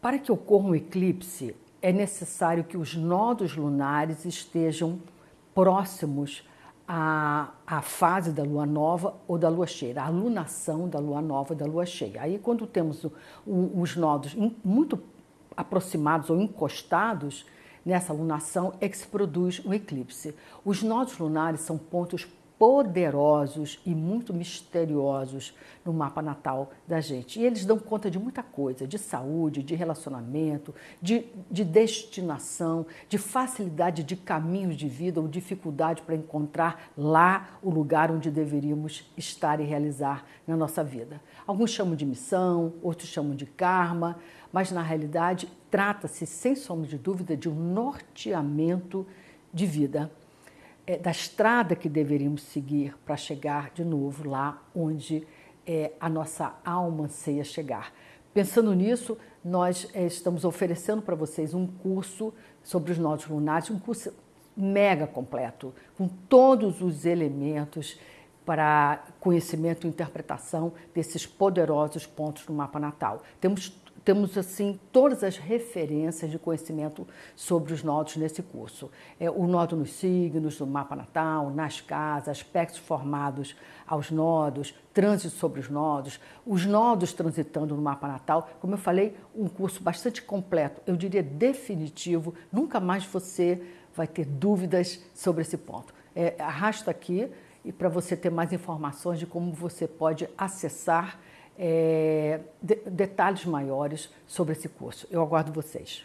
Para que ocorra um eclipse, é necessário que os nodos lunares estejam próximos à, à fase da lua nova ou da lua cheia, a alunação da lua nova e da lua cheia. Aí, quando temos o, o, os nodos muito aproximados ou encostados nessa lunação, é que se produz o eclipse. Os nodos lunares são pontos poderosos e muito misteriosos no mapa natal da gente. E eles dão conta de muita coisa, de saúde, de relacionamento, de, de destinação, de facilidade de caminhos de vida ou dificuldade para encontrar lá o lugar onde deveríamos estar e realizar na nossa vida. Alguns chamam de missão, outros chamam de karma, mas na realidade trata-se, sem sombra de dúvida, de um norteamento de vida é, da estrada que deveríamos seguir para chegar de novo lá onde é, a nossa alma anseia chegar. Pensando nisso, nós é, estamos oferecendo para vocês um curso sobre os nodos lunares, um curso mega completo, com todos os elementos para conhecimento e interpretação desses poderosos pontos do mapa natal. Temos temos assim todas as referências de conhecimento sobre os nodos nesse curso. É, o nodo nos signos, no mapa natal, nas casas, aspectos formados aos nodos, trânsito sobre os nodos, os nodos transitando no mapa natal. Como eu falei, um curso bastante completo, eu diria definitivo. Nunca mais você vai ter dúvidas sobre esse ponto. É, arrasta aqui e para você ter mais informações de como você pode acessar é, de, detalhes maiores sobre esse curso. Eu aguardo vocês.